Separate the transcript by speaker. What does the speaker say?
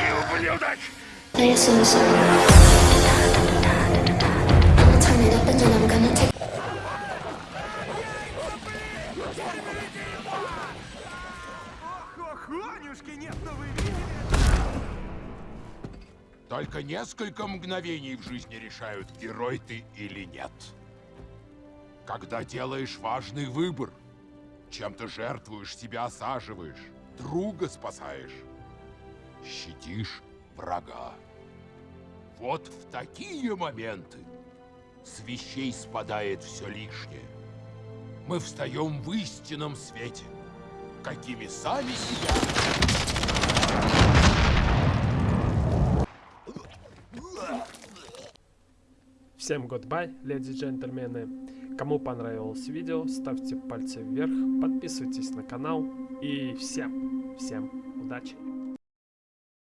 Speaker 1: ублюдок! Вы видели?
Speaker 2: Только несколько мгновений в жизни решают, герой ты или нет. Когда делаешь важный выбор, чем-то жертвуешь, себя осаживаешь, друга спасаешь, щадишь врага. Вот в такие моменты с вещей спадает все лишнее. Мы встаем в истинном свете, какими сами себя
Speaker 3: Всем goodbye, леди и джентльмены. Кому понравилось видео, ставьте пальцы вверх, подписывайтесь на канал и всем, всем удачи!